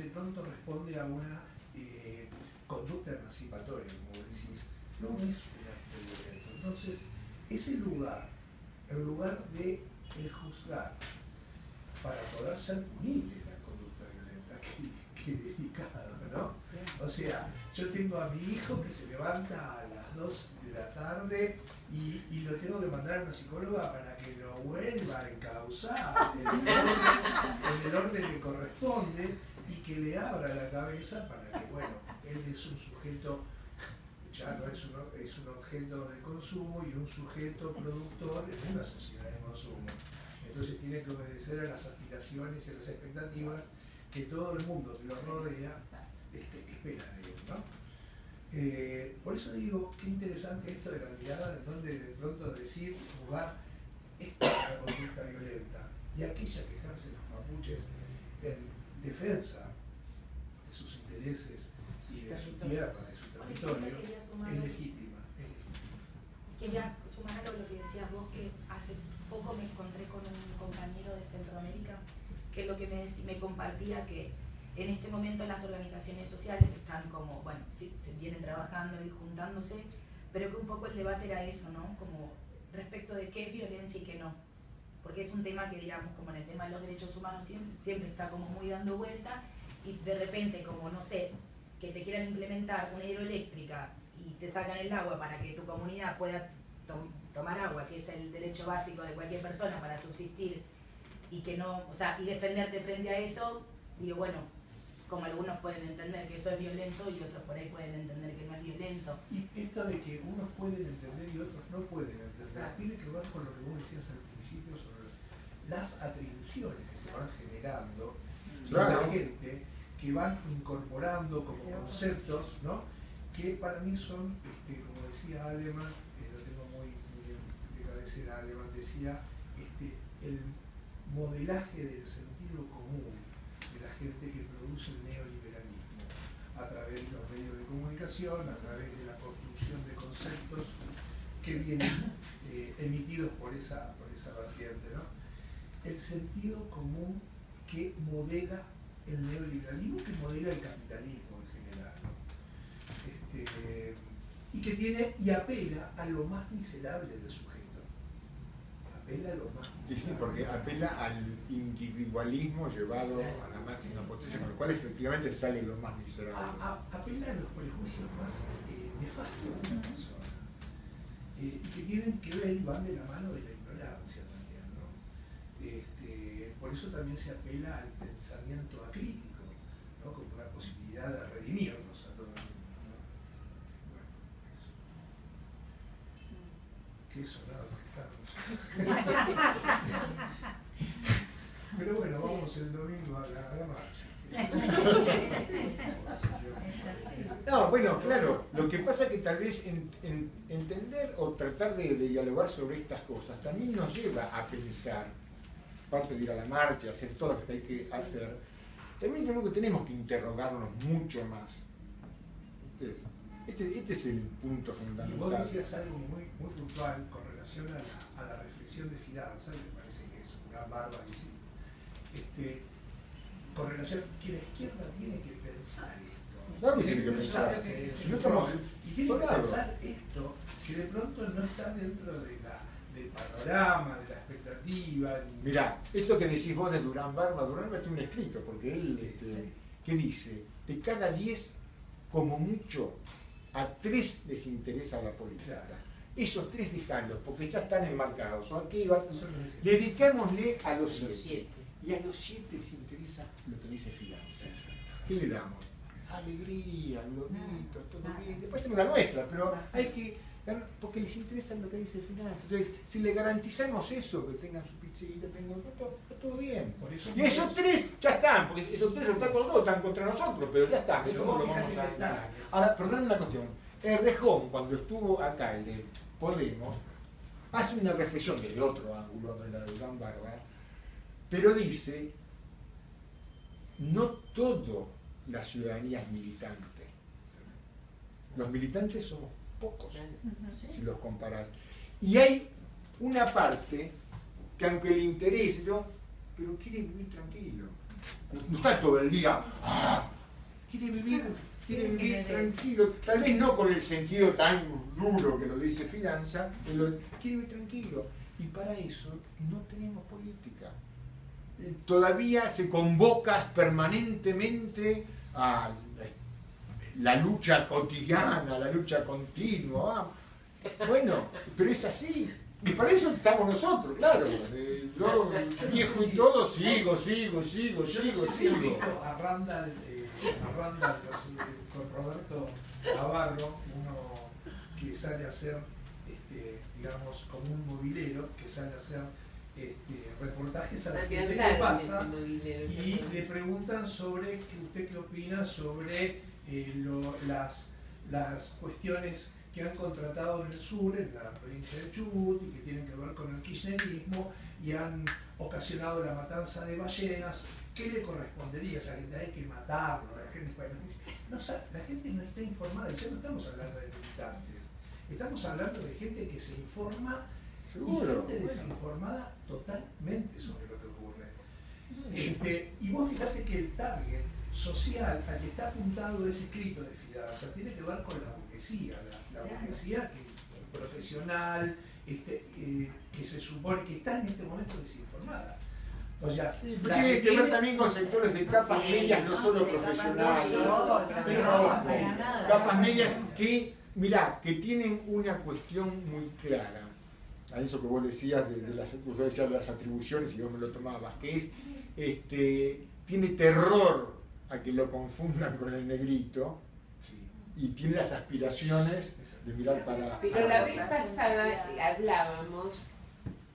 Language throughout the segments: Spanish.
de pronto responde a una eh, conducta emancipatoria, como decís, no es un acto violento. Entonces, ese lugar, el lugar de el juzgar, para poder ser punible la conducta violenta, que, delicado, ¿no? O sea, yo tengo a mi hijo que se levanta a las 2 de la tarde y, lo tengo que mandar a una psicóloga para que lo vuelva a encauzar en el, orden, que corresponde y que le abra la cabeza para que, bueno, él es un sujeto ya no es un, es un objeto de consumo y un sujeto productor en una sociedad de consumo. Entonces tiene que obedecer a las aspiraciones y a las expectativas que todo el mundo que lo rodea este, espera de él. ¿no? Eh, por eso digo, qué interesante esto de la mirada, de donde de pronto decir, jugar, esta conducta violenta, y aquella quejarse los mapuches en defensa de sus intereses y de su tierra, de su territorio, es legítima, Quería sumar a lo que decías vos, que hace poco me encontré con un compañero de Centroamérica que lo que me, me compartía que en este momento las organizaciones sociales están como, bueno, sí, se vienen trabajando y juntándose, pero que un poco el debate era eso, ¿no? Como respecto de qué es violencia y qué no. Porque es un tema que, digamos, como en el tema de los derechos humanos siempre, siempre está como muy dando vuelta y de repente, como no sé, que te quieran implementar una hidroeléctrica y te sacan el agua para que tu comunidad pueda tomar agua, que es el derecho básico de cualquier persona para subsistir y que no, o sea, y defenderte frente a eso, digo, bueno, como algunos pueden entender que eso es violento y otros por ahí pueden entender que no es violento. Y esto de que unos pueden entender y otros no pueden entender, tiene que ver con lo que vos decías al principio sobre las atribuciones que se van generando claro. la gente, que van incorporando como conceptos, ¿no? que para mí son, este, como decía Alemán, era alemán, decía este, el modelaje del sentido común de la gente que produce el neoliberalismo a través de los medios de comunicación, a través de la construcción de conceptos que vienen eh, emitidos por esa, por esa vertiente. ¿no? El sentido común que modela el neoliberalismo, que modela el capitalismo en general. Este, y que tiene y apela a lo más miserable del sujeto apela lo más. Sí, porque apela al individualismo llevado a la máxima potencia, con lo cual efectivamente sale lo más miserable. apela a los prejuicios más eh, nefastos de una persona, eh, que tienen que ver y van de la mano de la ignorancia también. ¿no? Este, por eso también se apela al pensamiento acrítico, ¿no? como una posibilidad de redimirnos a todos. ¿no? Bueno, eso. ¿Qué sonaba? Pero bueno, vamos el domingo a la, No, bueno, claro, lo que pasa es que tal vez entender o tratar de, dialogar sobre estas cosas también nos lleva a pensar, aparte de ir a la marcha, hacer todo lo que hay que hacer, también creo que tenemos que interrogarnos mucho más. Este, este, es el punto fundamental. Y vos decías algo muy, muy puntual con relación a la, a la reflexión de Fidanza, me parece que es una barba sí. Este, con relación que la izquierda tiene que pensar esto. Claro que tiene que pensar. y tiene que pensar esto, que de pronto no está dentro de la, del panorama, de la expectativa. Ni... Mirá, esto que decís vos de Durán Barba, Durán Barba tiene un escrito, porque él, este, ¿qué dice? De cada diez, como mucho, a tres les interesa la política. Esos tres dejarlos, porque ya están enmarcados. Dedicémosle a los siete. Y a los siete les interesa lo que dice finanzas. ¿Qué le damos? Alegría, gloritos, todo bien. Después tenemos la nuestra, pero hay que porque les interesa lo que dice finanzas. Entonces, si le garantizamos eso, que tengan su pizzita, tengan todo, todo bien. y esos tres ya están, porque esos tres están con nosotros, están contra nosotros, pero ya están, eso no lo vamos a Ahora, perdón una cuestión. El Rejón, cuando estuvo acá, el de Podemos, hace una reflexión desde otro ángulo, de la de Gran Barba, pero dice, no todo la ciudadanía es militante. Los militantes somos pocos, si los comparas. Y hay una parte que aunque le interese, pero quiere vivir tranquilo. no está todo el día, ah, quiere vivir, quiere vivir tranquilo, tal vez no con el sentido tan duro que lo dice Fidanza, pero quiere vivir tranquilo. Y para eso no tenemos política. Eh, todavía se convocas permanentemente a la lucha cotidiana, la lucha continua. Bueno, pero es así. Y para eso estamos nosotros, claro. Eh, yo, viejo y todo, sigo, sigo, sigo, sigo, sigo. A Randall, eh, a Randall con Roberto Navarro, uno que sale a hacer, este, digamos, como un movilero, que sale a hacer este, reportajes a la gente que pasa y le preguntan sobre usted qué opina sobre eh, las, las cuestiones que han contratado en el sur, en la provincia de Chubut, y que tienen que ver con el kirchnerismo, y han ocasionado la matanza de ballenas, ¿qué le correspondería a esa gente? Hay que matarlo, la gente, no, la gente no está informada, ya no estamos hablando de militantes, estamos hablando de gente que se informa Seguro, y gente desinformada totalmente sobre lo que ocurre. Este, y vos fíjate que el target social al que está apuntado ese escrito de Fidanza tiene que ver con la burguesía, la, burguesía que, profesional, este, eh, que se supone que está en este momento desinformada. O sea, tiene que, ver también con sectores de capas medias, no solo profesionales. capas medias que, mirá, que tienen una cuestión muy clara. A eso que vos decías de, las, de las atribuciones y vos me lo tomabas, que es, este, tiene terror a que lo confundan con el negrito y tiene las aspiraciones de mirar para... Pero la vez pasada hablábamos,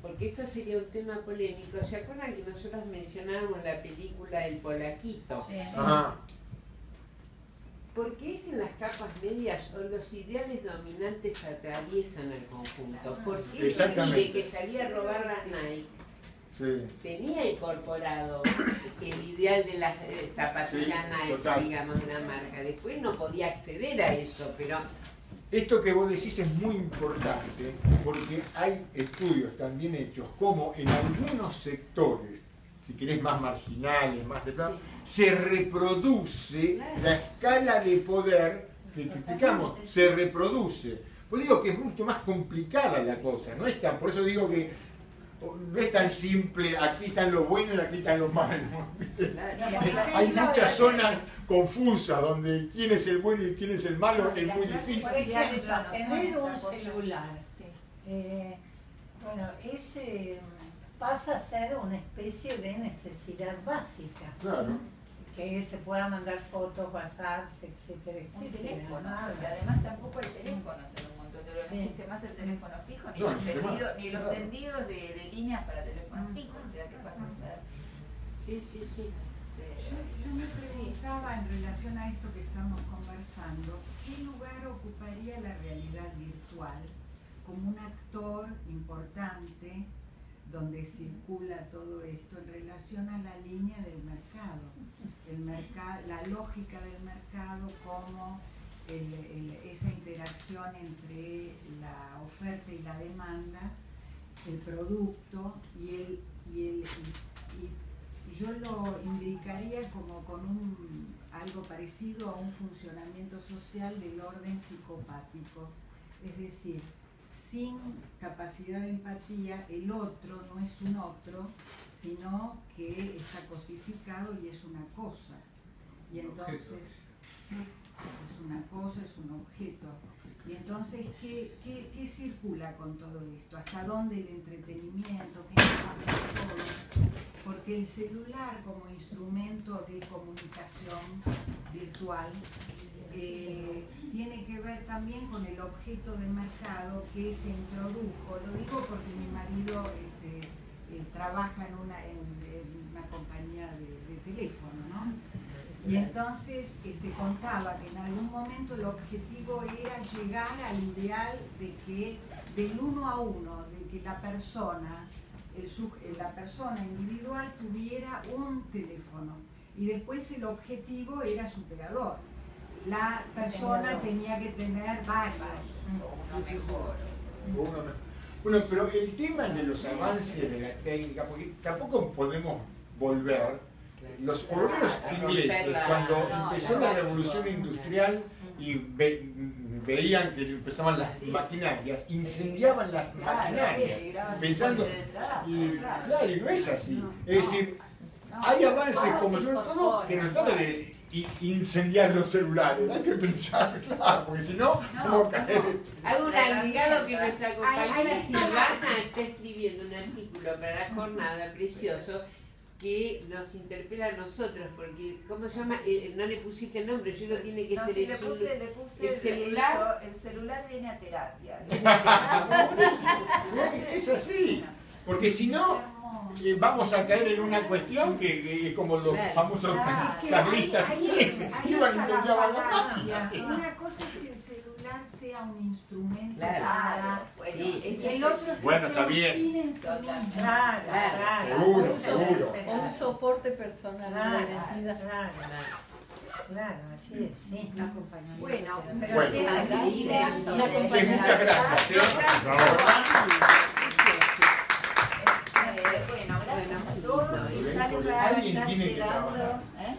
porque esto sería un tema polémico, ¿se acuerdan que nosotros mencionábamos la película El Polaquito? Sí. ¿Por qué es en las capas medias o los ideales dominantes atraviesan el conjunto? ¿Por qué el que salía a robar las Nike tenía incorporado el ideal de las eh, zapatillas Nike, digamos, la marca. Después no podía acceder a eso, pero... Esto que vos decís es muy importante porque hay estudios también hechos como en algunos sectores, si querés más marginales, más de se reproduce la escala de poder que criticamos, se reproduce. Pues digo que es mucho más complicada la cosa, no es tan, por eso digo que no es tan simple, aquí están los buenos y aquí están los malos. Hay muchas zonas confusas donde quién es el bueno y quién es el malo es muy difícil. Por ejemplo, tener un celular, eh, bueno, ese pasa a ser una especie de necesidad básica. Claro. Que se pueda mandar fotos, WhatsApps, etcétera, etcétera. Un teléfono, porque además tampoco hay teléfonos no existe más el teléfono fijo, ni, los, tendidos, ni los tendidos de, de, líneas para teléfono fijo, o sea que pasa a ser... Sí, sí, sí. Yo, me preguntaba en relación a esto que estamos conversando, ¿qué lugar ocuparía la realidad virtual como un actor importante donde circula todo esto en relación a la línea del mercado, el mercado la lógica del mercado como esa interacción entre la oferta y la demanda, el producto y, el, y, yo lo indicaría como con un, algo parecido a un funcionamiento social del orden psicopático. Es decir, sin capacidad de empatía, el otro no es un otro, sino que está cosificado y es una cosa. Y entonces es una cosa, es un objeto. Y entonces, ¿qué, qué, circula con todo esto? ¿Hasta dónde el entretenimiento? ¿Qué pasa todo? Porque el celular como instrumento de comunicación virtual eh, tiene que ver también con el objeto de mercado que se introdujo. Lo digo porque mi marido este, eh, trabaja en una, en, una compañía de, de teléfono, ¿no? Y entonces este, contaba que en algún momento el objetivo era llegar al ideal de que del uno a uno, de que la persona, el, la persona individual tuviera un teléfono. Y después el objetivo era superador. La persona tenía que tener varios. Uno mejor. Bueno, pero el tema de los avances de la técnica, porque tampoco podemos volver los obreros ingleses, cuando empezó la revolución industrial y veían que empezaban las maquinarias, incendiaban las maquinarias, pensando, y claro, y no es así. Es decir, hay avances como todo que no trata de incendiar los celulares, hay que pensar, claro, porque si no, no caer. Hago un agregado que nuestra compañera Silvana está escribiendo un artículo para la jornada precioso que nos interpela a nosotros, porque, ¿cómo se llama? Eh, no le pusiste el nombre, yo digo tiene que ser el, le puse, le puse el celular. el celular viene a terapia. es así, porque si no, eh, vamos a caer en una cuestión que, es como los famosos carlistas que iban y se la Una cosa es que el celular sea un instrumento claro. bueno, y el otro es que bueno, sea un fin en sí mismo. Claro, claro. Seguro, seguro. Un soporte personal de la identidad. Claro. Claro, así es, sí. Bueno, pero bueno. sí, gracias. muchas gracias. Bueno, gracias a todos y. ¿eh?